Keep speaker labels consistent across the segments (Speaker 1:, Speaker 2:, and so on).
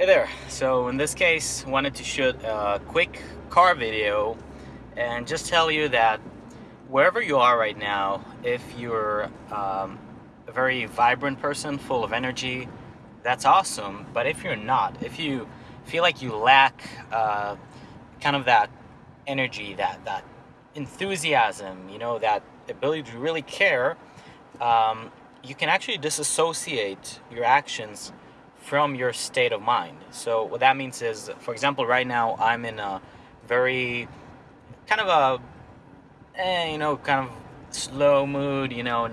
Speaker 1: Hey there, so in this case wanted to shoot a quick car video and just tell you that wherever you are right now, if you're um, a very vibrant person full of energy, that's awesome. But if you're not, if you feel like you lack uh, kind of that energy, that, that enthusiasm, you know, that ability to really care, um, you can actually disassociate your actions from your state of mind. So what that means is, for example, right now I'm in a very kind of a, eh, you know, kind of slow mood, you know,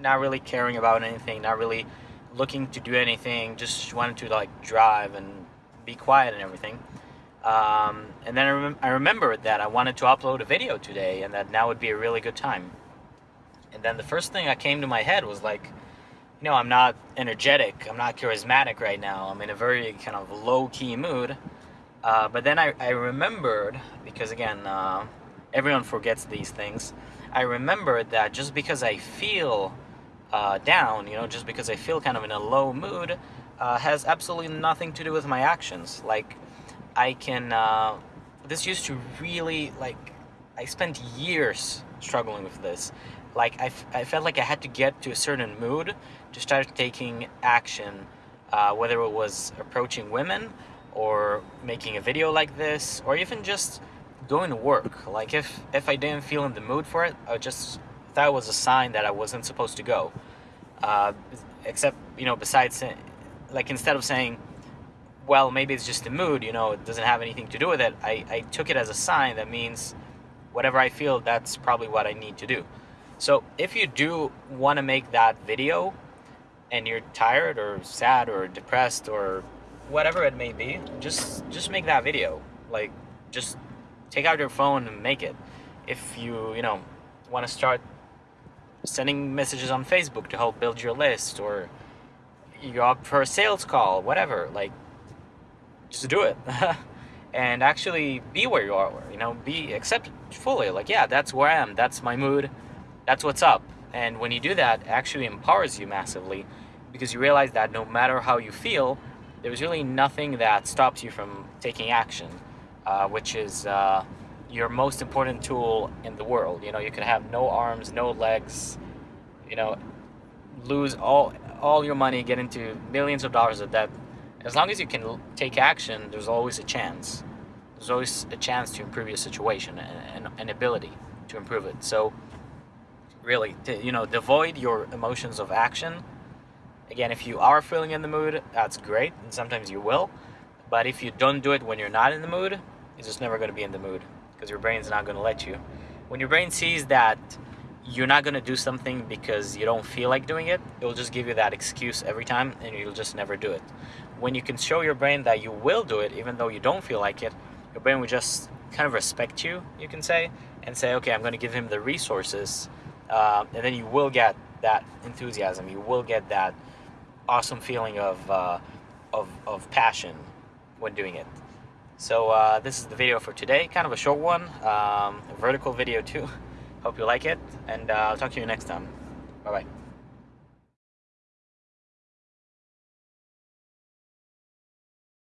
Speaker 1: not really caring about anything, not really looking to do anything, just wanted to like drive and be quiet and everything. Um, and then I, rem I remembered that I wanted to upload a video today and that now would be a really good time. And then the first thing that came to my head was like, you know, I'm not energetic, I'm not charismatic right now. I'm in a very kind of low-key mood. Uh, but then I, I remembered, because again, uh, everyone forgets these things. I remembered that just because I feel uh, down, you know, just because I feel kind of in a low mood, uh, has absolutely nothing to do with my actions. Like, I can, uh, this used to really, like, I spent years struggling with this like I, I felt like I had to get to a certain mood to start taking action, uh, whether it was approaching women or making a video like this, or even just going to work. Like if, if I didn't feel in the mood for it, I just thought it was a sign that I wasn't supposed to go. Uh, except, you know, besides, like instead of saying, well, maybe it's just the mood, you know, it doesn't have anything to do with it, I, I took it as a sign that means whatever I feel, that's probably what I need to do. So if you do want to make that video and you're tired or sad or depressed or whatever it may be, just just make that video. Like just take out your phone and make it. If you, you know, want to start sending messages on Facebook to help build your list or you're up for a sales call, whatever, like just do it. and actually be where you are, you know, be accept fully like, yeah, that's where I am. That's my mood that's what's up. And when you do that, actually empowers you massively because you realize that no matter how you feel, there's really nothing that stops you from taking action, uh, which is uh, your most important tool in the world. You know, you can have no arms, no legs, you know, lose all all your money, get into millions of dollars of debt. As long as you can take action, there's always a chance. There's always a chance to improve your situation and an ability to improve it. So really to, you know devoid your emotions of action again if you are feeling in the mood that's great and sometimes you will but if you don't do it when you're not in the mood you're just never going to be in the mood because your brain's not going to let you when your brain sees that you're not going to do something because you don't feel like doing it it will just give you that excuse every time and you'll just never do it when you can show your brain that you will do it even though you don't feel like it your brain will just kind of respect you you can say and say okay i'm going to give him the resources um, and then you will get that enthusiasm. You will get that awesome feeling of, uh, of, of passion when doing it. So uh, this is the video for today, kind of a short one, um, vertical video too. Hope you like it, and uh, I'll talk to you next time. Bye-bye.